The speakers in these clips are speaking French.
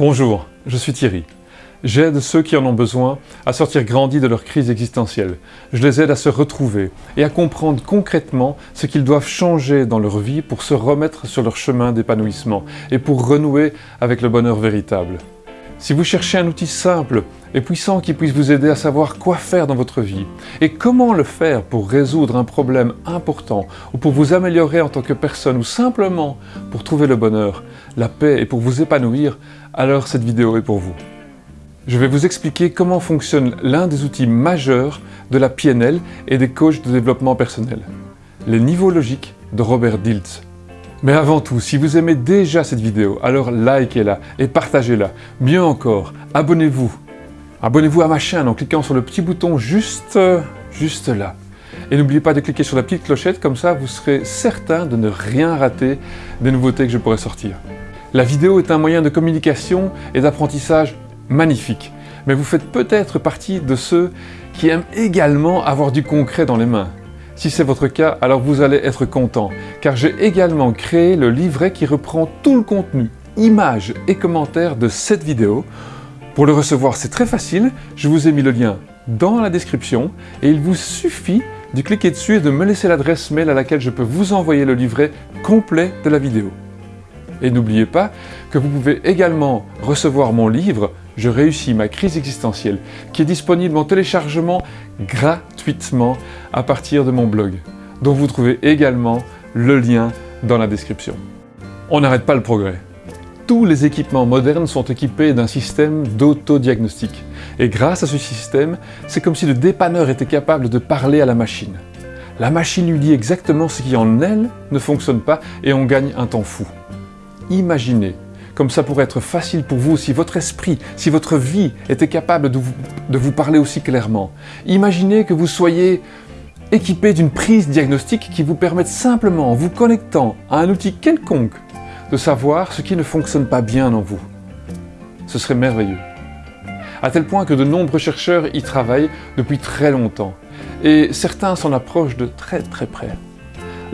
Bonjour, je suis Thierry. J'aide ceux qui en ont besoin à sortir grandis de leur crise existentielle. Je les aide à se retrouver et à comprendre concrètement ce qu'ils doivent changer dans leur vie pour se remettre sur leur chemin d'épanouissement et pour renouer avec le bonheur véritable. Si vous cherchez un outil simple et puissant qui puisse vous aider à savoir quoi faire dans votre vie et comment le faire pour résoudre un problème important ou pour vous améliorer en tant que personne ou simplement pour trouver le bonheur, la paix et pour vous épanouir, alors cette vidéo est pour vous. Je vais vous expliquer comment fonctionne l'un des outils majeurs de la PNL et des coachs de développement personnel, les niveaux logiques de Robert Diltz. Mais avant tout, si vous aimez déjà cette vidéo, alors likez-la et partagez-la. Mieux encore, abonnez-vous. Abonnez-vous à ma chaîne en cliquant sur le petit bouton juste, juste là. Et n'oubliez pas de cliquer sur la petite clochette, comme ça vous serez certain de ne rien rater des nouveautés que je pourrai sortir. La vidéo est un moyen de communication et d'apprentissage magnifique, mais vous faites peut-être partie de ceux qui aiment également avoir du concret dans les mains. Si c'est votre cas, alors vous allez être content, car j'ai également créé le livret qui reprend tout le contenu, images et commentaires de cette vidéo. Pour le recevoir, c'est très facile, je vous ai mis le lien dans la description et il vous suffit de cliquer dessus et de me laisser l'adresse mail à laquelle je peux vous envoyer le livret complet de la vidéo. Et n'oubliez pas que vous pouvez également recevoir mon livre « Je réussis ma crise existentielle » qui est disponible en téléchargement gratuitement à partir de mon blog, dont vous trouvez également le lien dans la description. On n'arrête pas le progrès. Tous les équipements modernes sont équipés d'un système d'autodiagnostic. Et grâce à ce système, c'est comme si le dépanneur était capable de parler à la machine. La machine lui dit exactement ce qui en elle ne fonctionne pas et on gagne un temps fou. Imaginez comme ça pourrait être facile pour vous si votre esprit, si votre vie était capable de vous, parler aussi clairement. Imaginez que vous soyez équipé d'une prise diagnostique qui vous permette simplement, en vous connectant à un outil quelconque, de savoir ce qui ne fonctionne pas bien en vous. Ce serait merveilleux. À tel point que de nombreux chercheurs y travaillent depuis très longtemps, et certains s'en approchent de très très près.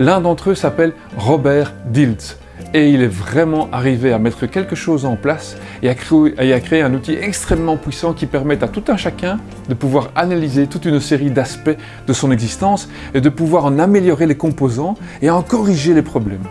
L'un d'entre eux s'appelle Robert Diltz, et il est vraiment arrivé à mettre quelque chose en place et à, créer, un outil extrêmement puissant qui permet à tout un chacun de pouvoir analyser toute une série d'aspects de son existence et de pouvoir en améliorer les composants et en corriger les problèmes.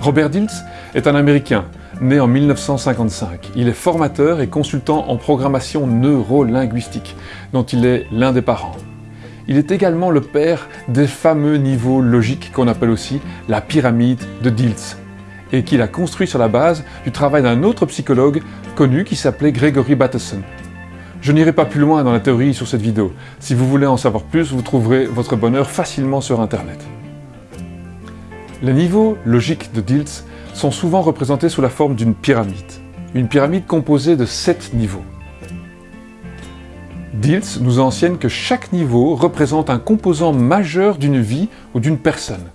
Robert Diltz est un Américain, né en 1955. Il est formateur et consultant en programmation neuro-linguistique, dont il est l'un des parents. Il est également le père des fameux niveaux logiques qu'on appelle aussi la pyramide de Diltz et qu'il a construit sur la base du travail d'un autre psychologue connu qui s'appelait Gregory Bateson. Je n'irai pas plus loin dans la théorie sur cette vidéo. Si vous voulez en savoir plus, vous trouverez votre bonheur facilement sur Internet. Les niveaux logiques de Diltz sont souvent représentés sous la forme d'une pyramide. Une pyramide composée de sept niveaux. Diltz nous enseigne que chaque niveau représente un composant majeur d'une vie ou d'une personne.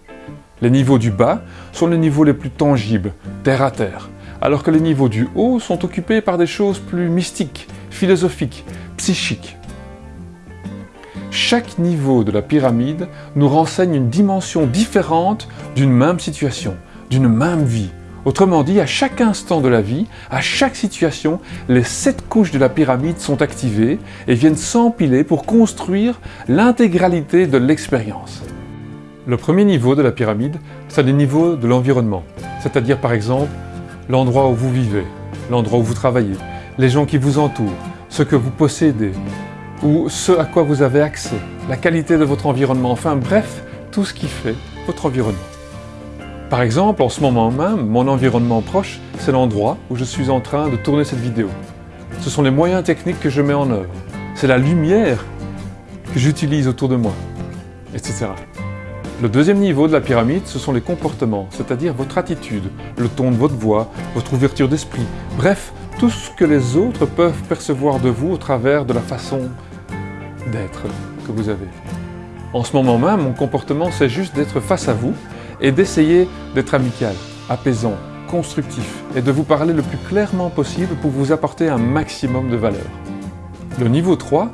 Les niveaux du bas sont les niveaux les plus tangibles, terre à terre, alors que les niveaux du haut sont occupés par des choses plus mystiques, philosophiques, psychiques. Chaque niveau de la pyramide nous renseigne une dimension différente d'une même situation, d'une même vie, Autrement dit, à chaque instant de la vie, à chaque situation, les sept couches de la pyramide sont activées et viennent s'empiler pour construire l'intégralité de l'expérience. Le premier niveau de la pyramide, c'est le niveau de l'environnement, c'est-à-dire par exemple l'endroit où vous vivez, l'endroit où vous travaillez, les gens qui vous entourent, ce que vous possédez, ou ce à quoi vous avez accès, la qualité de votre environnement, enfin bref, tout ce qui fait votre environnement. Par exemple, en ce moment même, mon environnement proche, c'est l'endroit où je suis en train de tourner cette vidéo. Ce sont les moyens techniques que je mets en œuvre. C'est la lumière que j'utilise autour de moi, etc. Le deuxième niveau de la pyramide, ce sont les comportements, c'est-à-dire votre attitude, le ton de votre voix, votre ouverture d'esprit, bref, tout ce que les autres peuvent percevoir de vous au travers de la façon d'être que vous avez. En ce moment même, mon comportement, c'est juste d'être face à vous et d'essayer d'être amical, apaisant, constructif et de vous parler le plus clairement possible pour vous apporter un maximum de valeur. Le niveau 3,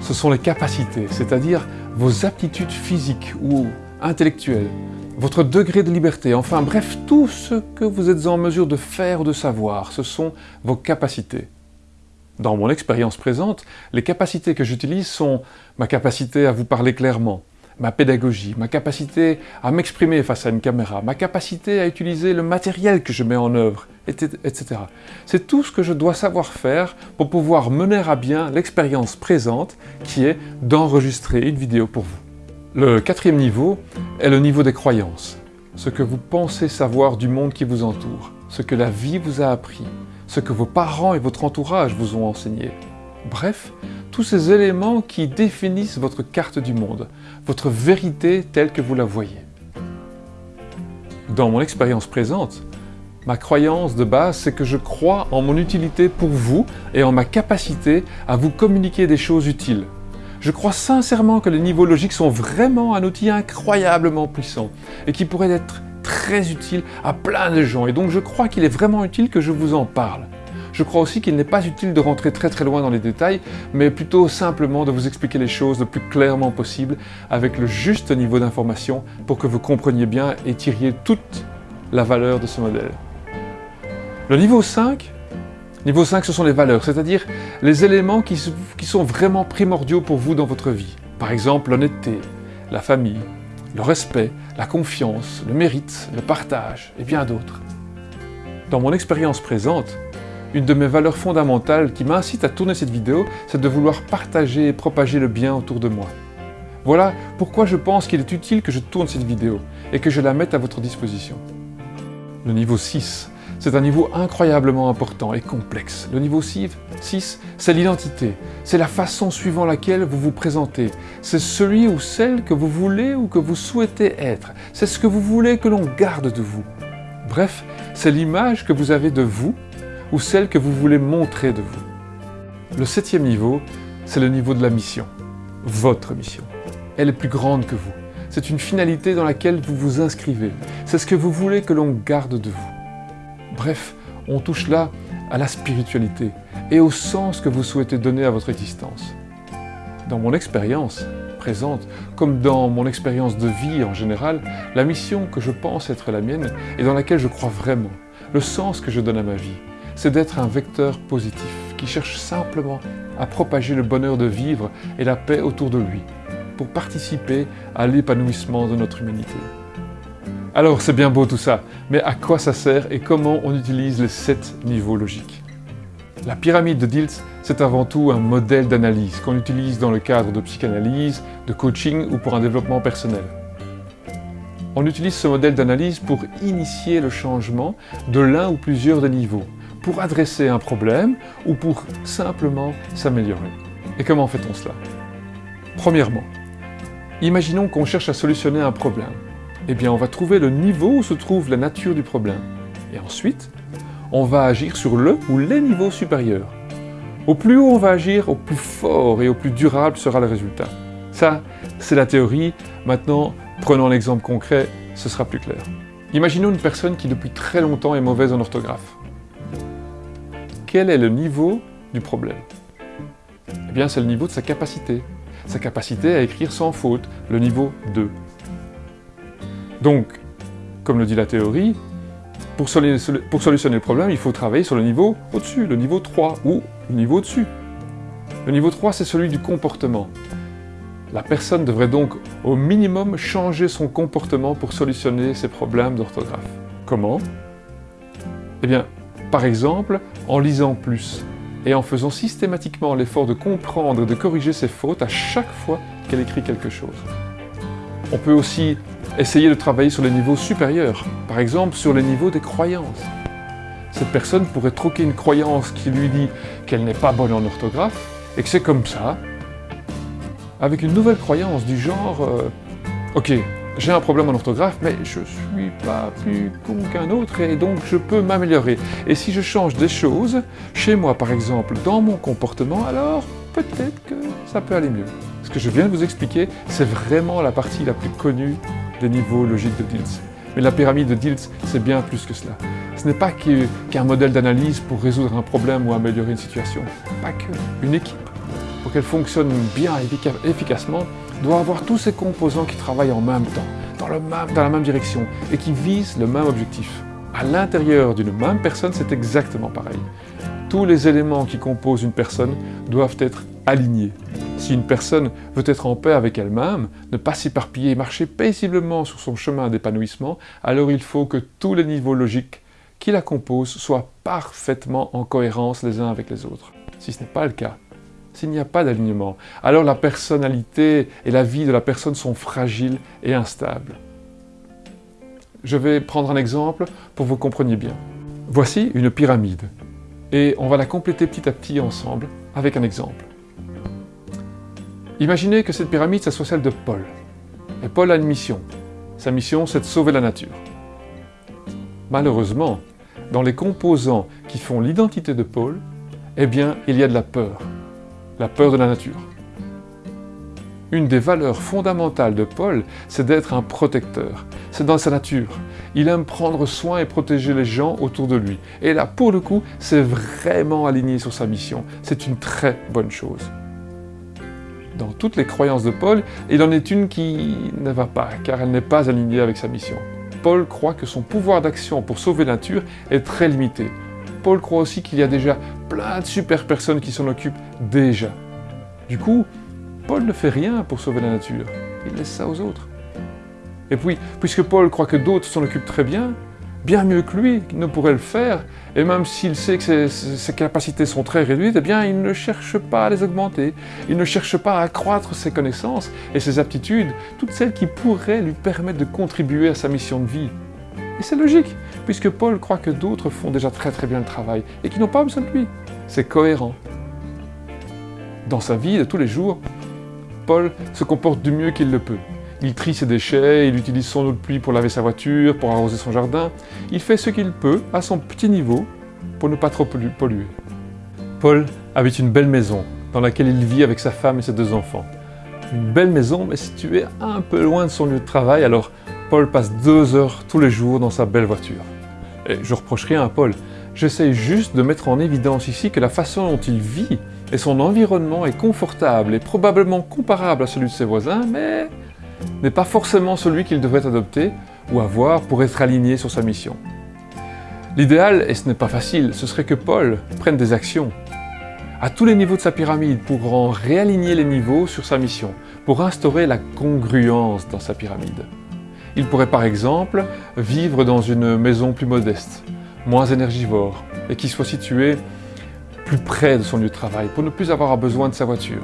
ce sont les capacités, c'est-à-dire vos aptitudes physiques ou intellectuelles, votre degré de liberté, enfin bref, tout ce que vous êtes en mesure de faire ou de savoir, ce sont vos capacités. Dans mon expérience présente, les capacités que j'utilise sont ma capacité à vous parler clairement, ma pédagogie, ma capacité à m'exprimer face à une caméra, ma capacité à utiliser le matériel que je mets en œuvre, etc. C'est tout ce que je dois savoir faire pour pouvoir mener à bien l'expérience présente qui est d'enregistrer une vidéo pour vous. Le quatrième niveau est le niveau des croyances, ce que vous pensez savoir du monde qui vous entoure, ce que la vie vous a appris, ce que vos parents et votre entourage vous ont enseigné. Bref, tous ces éléments qui définissent votre carte du monde, votre vérité telle que vous la voyez. Dans mon expérience présente, ma croyance de base, c'est que je crois en mon utilité pour vous et en ma capacité à vous communiquer des choses utiles. Je crois sincèrement que les niveaux logiques sont vraiment un outil incroyablement puissant et qui pourrait être très utile à plein de gens. Et donc je crois qu'il est vraiment utile que je vous en parle. Je crois aussi qu'il n'est pas utile de rentrer très très loin dans les détails, mais plutôt simplement de vous expliquer les choses le plus clairement possible, avec le juste niveau d'information pour que vous compreniez bien et tiriez toute la valeur de ce modèle. Le niveau 5, niveau 5 ce sont les valeurs, c'est-à-dire les éléments qui, qui sont vraiment primordiaux pour vous dans votre vie. Par exemple l'honnêteté, la famille, le respect, la confiance, le mérite, le partage et bien d'autres. Dans mon expérience présente, une de mes valeurs fondamentales qui m'incite à tourner cette vidéo, c'est de vouloir partager et propager le bien autour de moi. Voilà pourquoi je pense qu'il est utile que je tourne cette vidéo et que je la mette à votre disposition. Le niveau 6, c'est un niveau incroyablement important et complexe. Le niveau 6, c'est l'identité. C'est la façon suivant laquelle vous vous présentez. C'est celui ou celle que vous voulez ou que vous souhaitez être. C'est ce que vous voulez que l'on garde de vous. Bref, c'est l'image que vous avez de vous ou celle que vous voulez montrer de vous. Le septième niveau, c'est le niveau de la mission, votre mission. Elle est plus grande que vous. C'est une finalité dans laquelle vous vous inscrivez. C'est ce que vous voulez que l'on garde de vous. Bref, on touche là à la spiritualité et au sens que vous souhaitez donner à votre existence. Dans mon expérience présente, comme dans mon expérience de vie en général, la mission que je pense être la mienne et dans laquelle je crois vraiment, le sens que je donne à ma vie, c'est d'être un vecteur positif qui cherche simplement à propager le bonheur de vivre et la paix autour de lui, pour participer à l'épanouissement de notre humanité. Alors c'est bien beau tout ça, mais à quoi ça sert et comment on utilise les sept niveaux logiques? La pyramide de Diltz, c'est avant tout un modèle d'analyse qu'on utilise dans le cadre de psychanalyse, de coaching ou pour un développement personnel. On utilise ce modèle d'analyse pour initier le changement de l'un ou plusieurs des niveaux, pour adresser un problème ou pour simplement s'améliorer. Et comment fait-on cela? Premièrement, imaginons qu'on cherche à solutionner un problème. Eh bien, on va trouver le niveau où se trouve la nature du problème. Et ensuite, on va agir sur le ou les niveaux supérieurs. Au plus haut on va agir, au plus fort et au plus durable sera le résultat. Ça, c'est la théorie. Maintenant, prenons l'exemple concret, ce sera plus clair. Imaginons une personne qui depuis très longtemps est mauvaise en orthographe quel est le niveau du problème Eh bien, c'est le niveau de sa capacité. Sa capacité à écrire sans faute, le niveau 2. Donc, comme le dit la théorie, pour, solutionner le problème, il faut travailler sur le niveau au-dessus, le niveau 3, ou le niveau au-dessus. Le niveau 3, c'est celui du comportement. La personne devrait donc au minimum changer son comportement pour solutionner ses problèmes d'orthographe. Comment? Eh bien, par exemple, en lisant plus et en faisant systématiquement l'effort de comprendre et de corriger ses fautes à chaque fois qu'elle écrit quelque chose. On peut aussi essayer de travailler sur les niveaux supérieurs, par exemple sur les niveaux des croyances. Cette personne pourrait troquer une croyance qui lui dit qu'elle n'est pas bonne en orthographe et que c'est comme ça, avec une nouvelle croyance du genre euh, Ok, j'ai un problème en orthographe, mais je suis pas plus con qu'un autre et donc je peux m'améliorer. Et si je change des choses, chez moi par exemple, dans mon comportement, alors peut-être que ça peut aller mieux. Ce que je viens de vous expliquer, c'est vraiment la partie la plus connue des niveaux logiques de Diltz. Mais la pyramide de Diltz, c'est bien plus que cela. Ce n'est pas qu'un modèle d'analyse pour résoudre un problème ou améliorer une situation. Pas que. Une équipe, pour qu'elle fonctionne bien et efficacement, doit avoir tous ces composants qui travaillent en même temps, dans, dans la même direction et qui visent le même objectif. À l'intérieur d'une même personne, c'est exactement pareil. Tous les éléments qui composent une personne doivent être alignés. Si une personne veut être en paix avec elle-même, ne pas s'éparpiller et marcher paisiblement sur son chemin d'épanouissement, alors il faut que tous les niveaux logiques qui la composent soient parfaitement en cohérence les uns avec les autres. Si ce n'est pas le cas, s'il n'y a pas d'alignement, alors la personnalité et la vie de la personne sont fragiles et instables. Je vais prendre un exemple pour que vous compreniez bien. Voici une pyramide, et on va la compléter petit à petit ensemble avec un exemple. Imaginez que cette pyramide, ça soit celle de Paul. Et Paul a une mission. Sa mission, c'est de sauver la nature. Malheureusement, dans les composants qui font l'identité de Paul, eh bien, il y a de la peur. La peur de la nature. Une des valeurs fondamentales de Paul, c'est d'être un protecteur. C'est dans sa nature. Il aime prendre soin et protéger les gens autour de lui. Et là, pour le coup, c'est vraiment aligné sur sa mission. C'est une très bonne chose. Dans toutes les croyances de Paul, il en est une qui ne va pas, car elle n'est pas alignée avec sa mission. Paul croit que son pouvoir d'action pour sauver la nature est très limité. Paul croit aussi qu'il y a déjà plein de super personnes qui s'en occupent déjà. Du coup, Paul ne fait rien pour sauver la nature, il laisse ça aux autres. Et puis, puisque Paul croit que d'autres s'en occupent très bien, bien mieux que lui ne pourrait le faire, et même s'il sait que ses, capacités sont très réduites, eh bien il ne cherche pas à les augmenter, il ne cherche pas à accroître ses connaissances et ses aptitudes, toutes celles qui pourraient lui permettre de contribuer à sa mission de vie. Et c'est logique, puisque Paul croit que d'autres font déjà très très bien le travail, et qui n'ont pas besoin de lui. C'est cohérent. Dans sa vie de tous les jours, Paul se comporte du mieux qu'il le peut. Il trie ses déchets, il utilise son eau de pluie pour laver sa voiture, pour arroser son jardin. Il fait ce qu'il peut, à son petit niveau, pour ne pas trop polluer. Paul habite une belle maison, dans laquelle il vit avec sa femme et ses deux enfants. Une belle maison, mais située un peu loin de son lieu de travail, alors Paul passe deux heures tous les jours dans sa belle voiture. Et je reproche rien à Paul, j'essaie juste de mettre en évidence ici que la façon dont il vit et son environnement est confortable et probablement comparable à celui de ses voisins, mais n'est pas forcément celui qu'il devrait adopter ou avoir pour être aligné sur sa mission. L'idéal, et ce n'est pas facile, ce serait que Paul prenne des actions à tous les niveaux de sa pyramide pour en réaligner les niveaux sur sa mission, pour instaurer la congruence dans sa pyramide. Il pourrait par exemple vivre dans une maison plus modeste, moins énergivore, et qui soit située plus près de son lieu de travail, pour ne plus avoir besoin de sa voiture.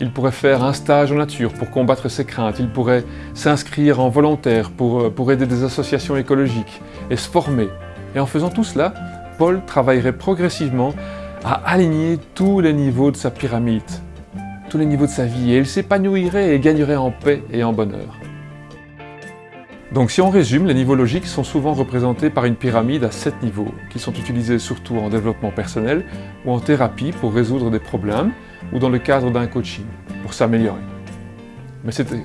Il pourrait faire un stage en nature pour combattre ses craintes. Il pourrait s'inscrire en volontaire pour, euh, pour aider des associations écologiques et se former. Et en faisant tout cela, Paul travaillerait progressivement à aligner tous les niveaux de sa pyramide, tous les niveaux de sa vie, et il s'épanouirait et gagnerait en paix et en bonheur. Donc si on résume, les niveaux logiques sont souvent représentés par une pyramide à 7 niveaux, qui sont utilisés surtout en développement personnel ou en thérapie pour résoudre des problèmes, ou dans le cadre d'un coaching, pour s'améliorer.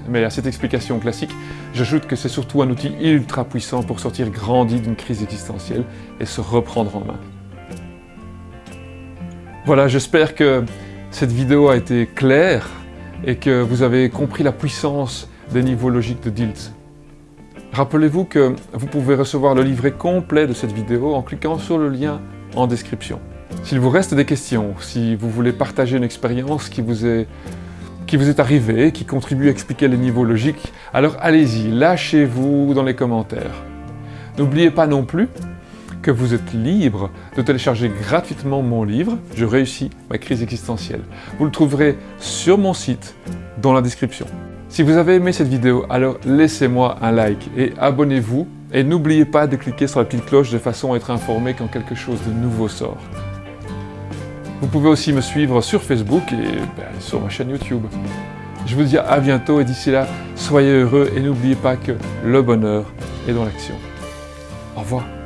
Mais, à cette explication classique, j'ajoute que c'est surtout un outil ultra puissant pour sortir grandi d'une crise existentielle et se reprendre en main. Voilà, j'espère que cette vidéo a été claire et que vous avez compris la puissance des niveaux logiques de Diltz. Rappelez-vous que vous pouvez recevoir le livret complet de cette vidéo en cliquant sur le lien en description. S'il vous reste des questions, si vous voulez partager une expérience qui vous est qui vous est arrivée, qui contribue à expliquer les niveaux logiques, alors allez-y, lâchez-vous dans les commentaires. N'oubliez pas non plus que vous êtes libre de télécharger gratuitement mon livre « Je réussis ma crise existentielle ». Vous le trouverez sur mon site, dans la description. Si vous avez aimé cette vidéo, alors laissez-moi un like et abonnez-vous. Et n'oubliez pas de cliquer sur la petite cloche de façon à être informé quand quelque chose de nouveau sort. Vous pouvez aussi me suivre sur Facebook et ben, sur ma chaîne YouTube. Je vous dis à bientôt et d'ici là, soyez heureux et n'oubliez pas que le bonheur est dans l'action. Au revoir.